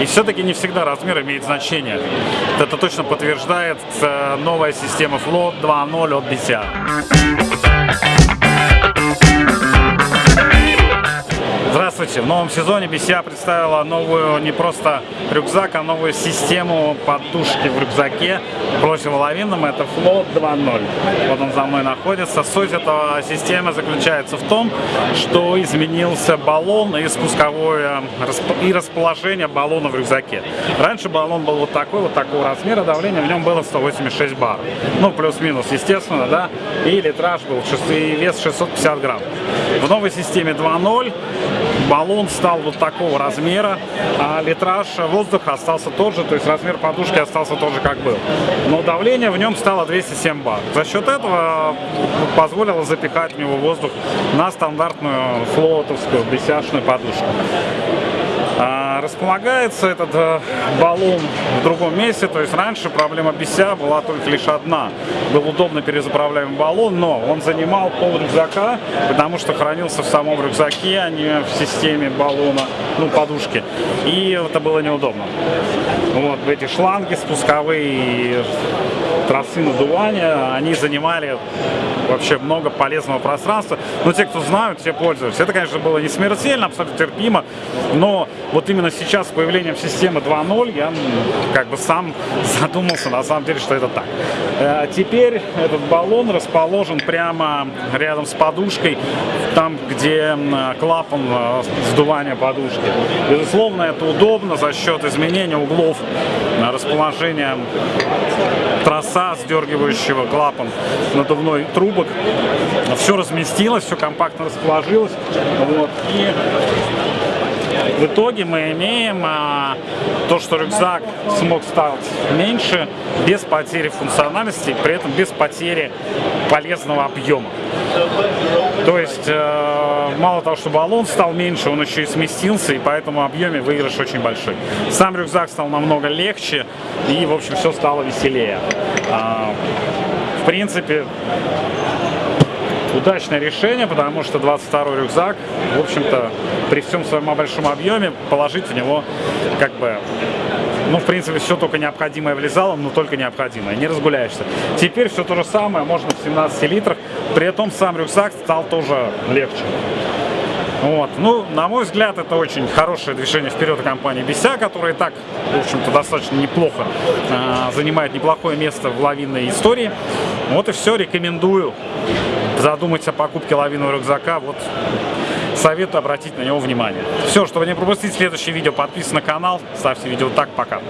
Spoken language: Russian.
И все-таки не всегда размер имеет значение. Это точно подтверждает э, новая система Float 2.0 от BCA. Здравствуйте! В новом сезоне BCA представила новую не просто рюкзак, а новую систему подушки в рюкзаке противоловинном. Это Float 2.0. Вот он за мной находится. Суть этой системы заключается в том, что изменился баллон и спусковое и расположение баллона в рюкзаке. Раньше баллон был вот такой, вот такого размера, давление в нем было 186 бар. Ну, плюс-минус, естественно, да. И литраж был, и вес 650 грамм. В новой системе 2.0 баллон стал вот такого размера, а литраж воздуха остался тот же, то есть размер подушки остался тот же, как был. Но давление в нем стало 207 бар. За счет этого позволило запихать в него воздух на стандартную флотовскую бесяшную подушку. Располагается этот э, баллон в другом месте, то есть раньше проблема бися была только лишь одна. Был удобно перезаправляемый баллон, но он занимал пол рюкзака, потому что хранился в самом рюкзаке, а не в системе баллона, ну, подушки. И это было неудобно. Вот эти шланги спусковые тросы надувания, они занимали вообще много полезного пространства. Но те, кто знают, все пользуются. Это, конечно, было не смертельно, абсолютно терпимо, но вот именно сейчас с появлением системы 2.0 я как бы сам задумался на самом деле, что это так. А теперь этот баллон расположен прямо рядом с подушкой, там, где клапан э, сдувания подушки. Безусловно, это удобно за счет изменения углов э, расположения троса, сдергивающего клапан надувной трубок. Все разместилось, все компактно расположилось. Вот. И в итоге мы имеем а, то, что рюкзак смог стать меньше, без потери функциональности, при этом без потери полезного объема. То есть, э, мало того, что баллон стал меньше, он еще и сместился, и поэтому объеме выигрыш очень большой. Сам рюкзак стал намного легче, и, в общем, все стало веселее. А, в принципе, удачное решение, потому что 22 рюкзак, в общем-то, при всем своем большом объеме, положить в него как бы ну, в принципе, все только необходимое влезало, но только необходимое, не разгуляешься. Теперь все то же самое, можно в 17 литрах, при этом сам рюкзак стал тоже легче. Вот. Ну, на мой взгляд, это очень хорошее движение вперед компании Беся, которая и так, в общем-то, достаточно неплохо э, занимает неплохое место в лавинной истории. Вот и все, рекомендую задумать о покупке лавинового рюкзака, вот советую обратить на него внимание. Все, чтобы не пропустить следующее видео, подписывайтесь на канал, ставьте видео так, пока.